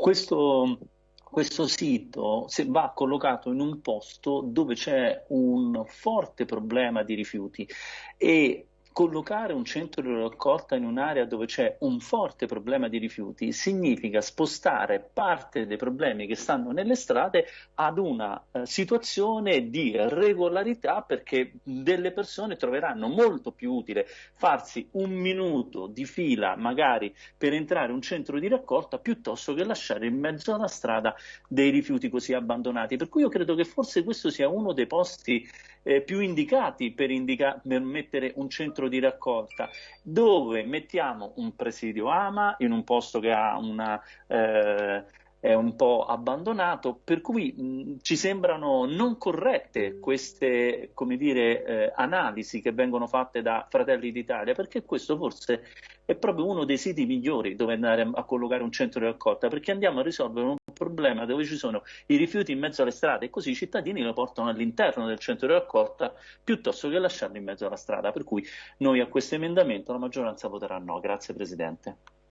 questo, questo sito va collocato in un posto dove c'è un forte problema di rifiuti e collocare un centro di raccolta in un'area dove c'è un forte problema di rifiuti significa spostare parte dei problemi che stanno nelle strade ad una eh, situazione di regolarità perché delle persone troveranno molto più utile farsi un minuto di fila magari per entrare in un centro di raccolta piuttosto che lasciare in mezzo alla strada dei rifiuti così abbandonati. Per cui io credo che forse questo sia uno dei posti eh, più indicati per, indica per mettere un centro di raccolta, dove mettiamo un presidio AMA in un posto che ha una... Eh, è un po' abbandonato, per cui mh, ci sembrano non corrette queste dire, eh, analisi che vengono fatte da Fratelli d'Italia, perché questo forse è proprio uno dei siti migliori dove andare a collocare un centro di raccolta, perché andiamo a risolvere un problema dove ci sono i rifiuti in mezzo alle strade e così i cittadini lo portano all'interno del centro di raccolta piuttosto che lasciarlo in mezzo alla strada. Per cui noi a questo emendamento la maggioranza voterà no. Grazie Presidente.